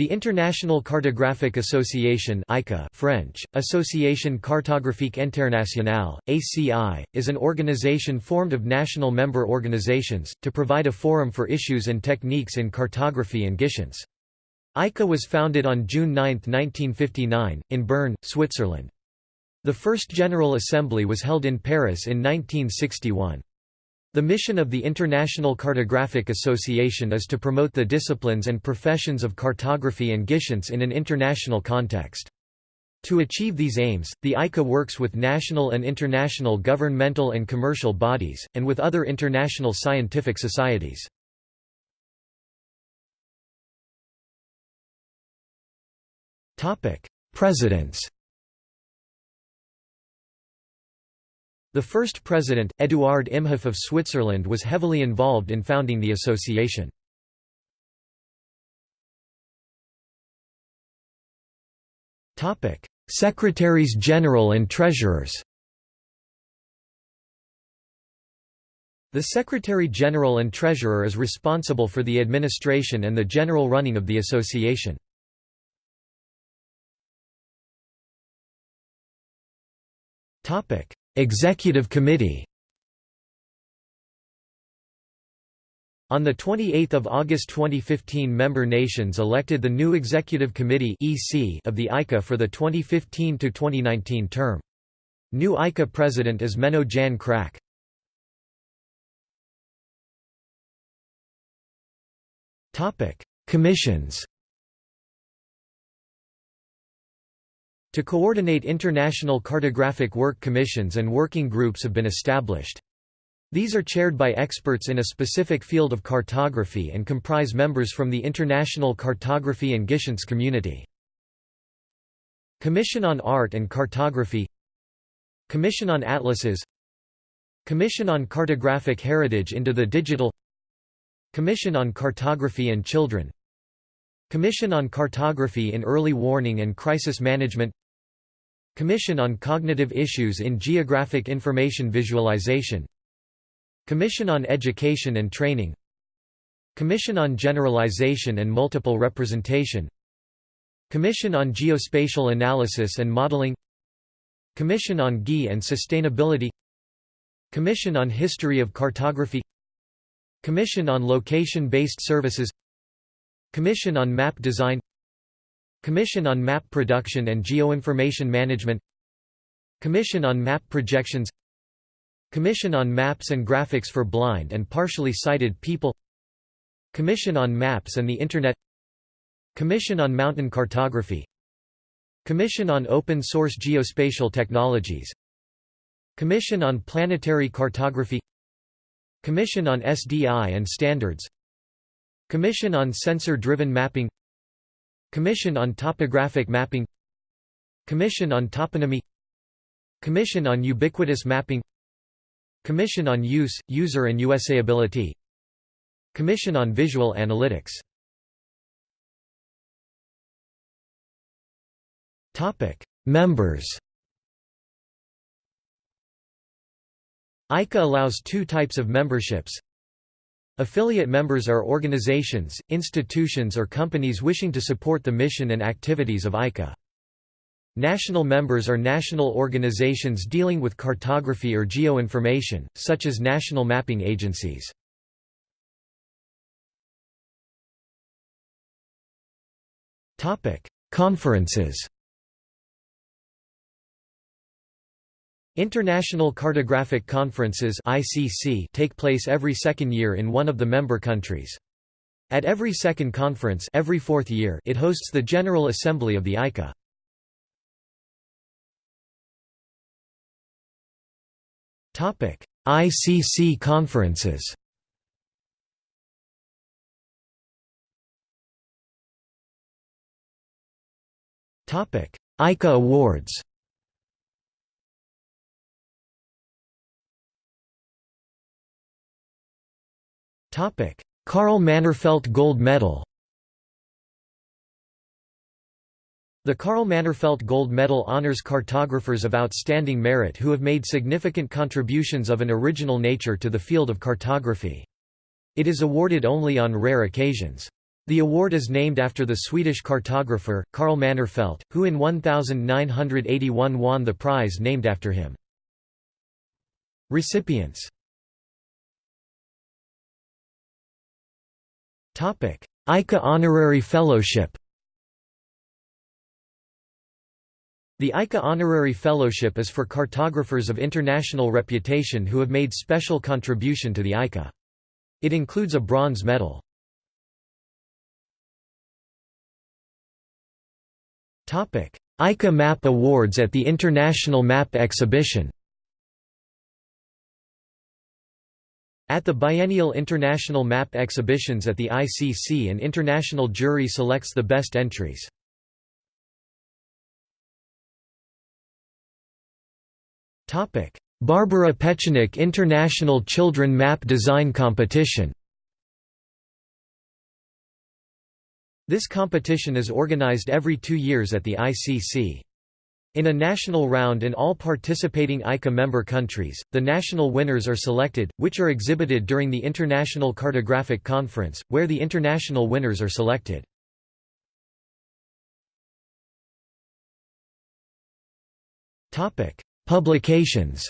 The International Cartographic Association ICA French, Association Cartographique Internationale, ACI, is an organization formed of national member organizations, to provide a forum for issues and techniques in cartography and GIScience. ICA was founded on June 9, 1959, in Bern, Switzerland. The first General Assembly was held in Paris in 1961. The mission of the International Cartographic Association is to promote the disciplines and professions of cartography and GIScience in an international context. To achieve these aims, the ICA works with national and international governmental and commercial bodies, and with other international scientific societies. Presidents The first president, Eduard Imhof of Switzerland was heavily involved in founding the association. Secretaries General and Treasurers The Secretary-General and Treasurer is responsible for the administration and the general running of the association. Executive Committee On 28 August 2015 member nations elected the new Executive Committee of the ICA for the 2015–2019 term. New ICA president is Menno Jan Kraak. Commissions To coordinate international cartographic work commissions and working groups have been established. These are chaired by experts in a specific field of cartography and comprise members from the international cartography and GIScience community. Commission on Art and Cartography Commission on Atlases Commission on Cartographic Heritage into the Digital Commission on Cartography and Children Commission on Cartography in Early Warning and Crisis Management Commission on Cognitive Issues in Geographic Information Visualization Commission on Education and Training Commission on Generalization and Multiple Representation Commission on Geospatial Analysis and Modeling Commission on GI and Sustainability Commission on History of Cartography Commission on Location-Based Services Commission on Map Design Commission on Map Production and Geoinformation Management Commission on Map Projections Commission on Maps and Graphics for Blind and Partially Sighted People Commission on Maps and the Internet Commission on Mountain Cartography Commission on Open Source Geospatial Technologies Commission on Planetary Cartography Commission on SDI and Standards Commission on Sensor-Driven Mapping Commission on Topographic Mapping Commission on Toponymy Commission on Ubiquitous Mapping Commission on Use, User and Usability Commission on Visual Analytics Members. ICA allows two types of memberships Affiliate members are organizations, institutions or companies wishing to support the mission and activities of ICA. National members are national organizations dealing with cartography or geoinformation, such as national mapping agencies. Conferences International Cartographic Conferences (ICC) take place every second year in one of the member countries. At every second conference every fourth year it hosts the General Assembly of the ICA. Topic: ICC conferences Topic: ICA Awards Carl Mannerfelt Gold Medal The Carl Mannerfelt Gold Medal honors cartographers of outstanding merit who have made significant contributions of an original nature to the field of cartography. It is awarded only on rare occasions. The award is named after the Swedish cartographer, Carl Mannerfelt, who in 1981 won the prize named after him. Recipients ICA Honorary Fellowship The ICA Honorary Fellowship is for cartographers of international reputation who have made special contribution to the ICA. It includes a bronze medal. ICA Map Awards at the International Map Exhibition At the biennial International Map Exhibitions at the ICC an international jury selects the best entries. Barbara Petchenik International Children Map Design Competition This competition is organized every two years at the ICC. In a national round in all participating ICA member countries, the national winners are selected, which are exhibited during the International Cartographic Conference, where the international winners are selected. Publications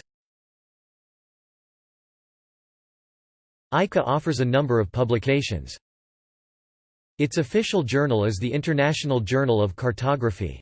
ICA offers a number of publications. Its official journal is the International Journal of Cartography.